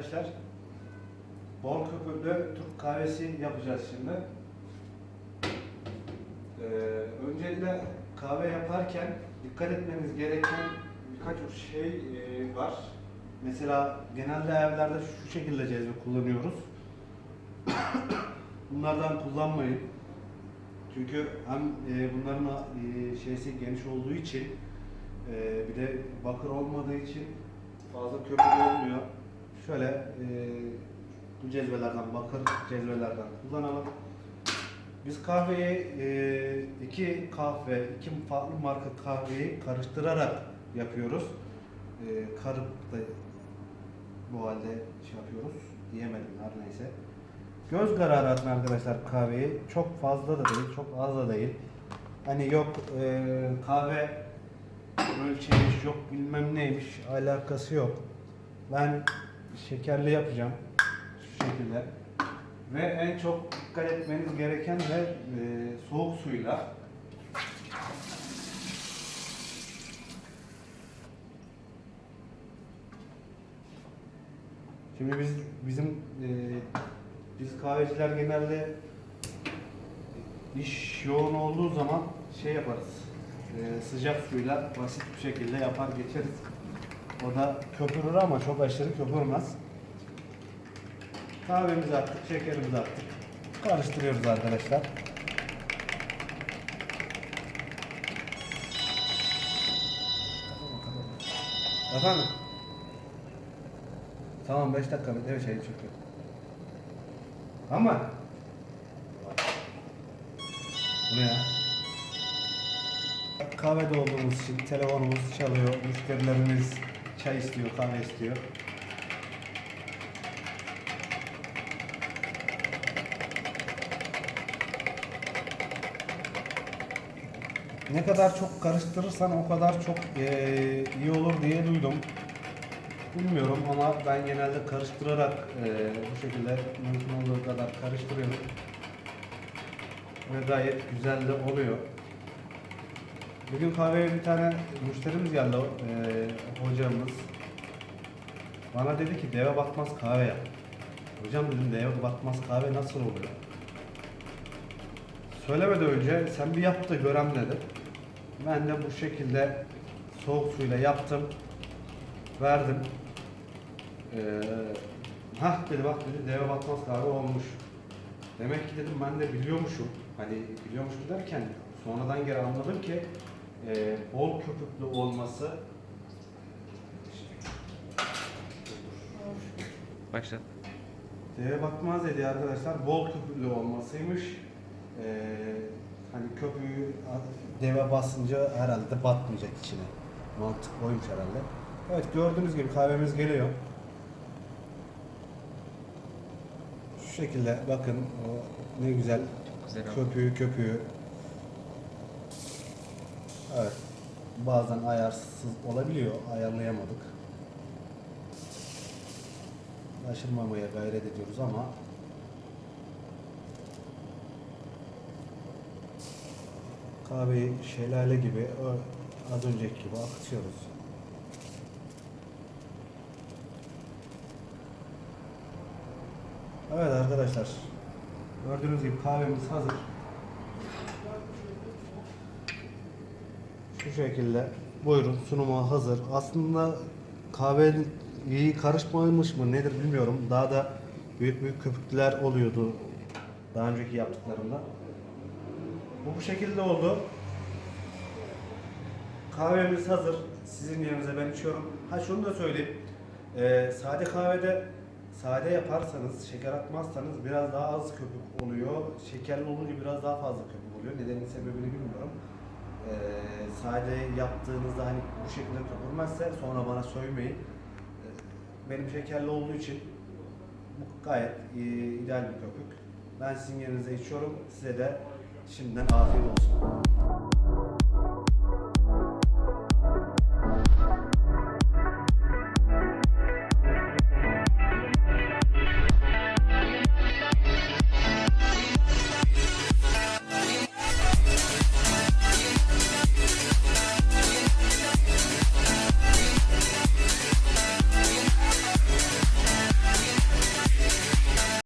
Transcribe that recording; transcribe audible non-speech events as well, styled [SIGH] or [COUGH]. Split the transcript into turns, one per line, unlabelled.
arkadaşlar. Bol köpüklü Türk kahvesi yapacağız şimdi. Ee, öncelikle kahve yaparken dikkat etmeniz gereken birkaç şey e, var. Mesela genelde evlerde şu şekilde cezve kullanıyoruz. [COUGHS] Bunlardan kullanmayın. Çünkü hem e, bunların e, şeysi geniş olduğu için e, bir de bakır olmadığı için fazla köpük olmuyor. Şöyle e, bu cezvelerden, bakır cezvelerden kullanalım. Biz kahveyi e, iki kahve, iki farklı marka kahveyi karıştırarak yapıyoruz. E, karıp da bu halde şey yapıyoruz. Diyemedim her neyse. Göz kararı arkadaşlar kahveyi. Çok fazla da değil, çok az da değil. Hani yok e, kahve ölçeğiymiş, yok bilmem neymiş alakası yok. Ben şekerli yapacağım şu şekilde. Ve en çok dikkat etmeniz gereken de e, soğuk suyla. Şimdi biz bizim e, biz kahveciler genelde iş yoğun olduğu zaman şey yaparız. e, sıcak suyla basit bir şekilde yapar geçeriz. O da köpürür ama çok aşırı köpürmez. Kahvemizi attık, şekerimizi attık. Karıştırıyoruz arkadaşlar. Efendim? Tamam 5 dakika bir şey çekiyor. Ama Bu ya? Kahvede olduğumuz için telefonumuz çalıyor, müşterilerimiz çay istiyor, kahve istiyor. Ne kadar çok karıştırırsan o kadar çok eee, iyi olur diye duydum. Bilmiyorum ama ben genelde karıştırarak eee, bu şekilde mümkün olduğu kadar karıştırıyorum. Ve gayet güzel de oluyor. Bugün kahveye bir tane müşterimiz geldi, eee, hocamız. Bana dedi ki deve batmaz kahve yap. Hocam dedim deve batmaz kahve nasıl oluyor? Söylemeden önce sen bir yap da görem dedi. Ben de bu şekilde soğuk suyla yaptım. Verdim. Ee, hah dedi bak dedi deve batmaz kahve olmuş. Demek ki dedim ben de biliyormuşum. Hani biliyormuşum derken sonradan geri anladım ki e, bol köpüklü olması
Başla.
Deve batmaz dedi arkadaşlar. Bol köpüklü olmasıymış. Ee, hani köpüğü deve basınca herhalde batmayacak içine. Mantık oymuş herhalde. Evet gördüğünüz gibi kahvemiz geliyor. Şu şekilde bakın o ne güzel
Güzel
köpüğü köpüğü. Evet. Bazen ayarsız olabiliyor. Ayarlayamadık. Aşırmamaya gayret ediyoruz ama kahveyi şelale gibi az önceki gibi akıtıyoruz. Evet arkadaşlar. Gördüğünüz gibi kahvemiz hazır. Şu şekilde. Buyurun sunuma hazır. Aslında kahve iyi karışmamış mı nedir bilmiyorum. Daha da büyük büyük köpükler oluyordu daha önceki yaptıklarımda. Bu bu şekilde oldu. Kahvemiz hazır. Sizin yerinize ben içiyorum. Ha şunu da söyleyeyim. Ee, sade kahvede sade yaparsanız, şeker atmazsanız biraz daha az köpük oluyor. Şekerli olunca biraz daha fazla köpük oluyor. Nedenin sebebini bilmiyorum. Sade yaptığınızda hani bu şekilde köpürmezse sonra bana söylemeyin. Ee, benim şekerli olduğu için bu gayet e, ideal bir köpük. Ben sizin yerinize içiyorum. Size de şimdiden afiyet olsun.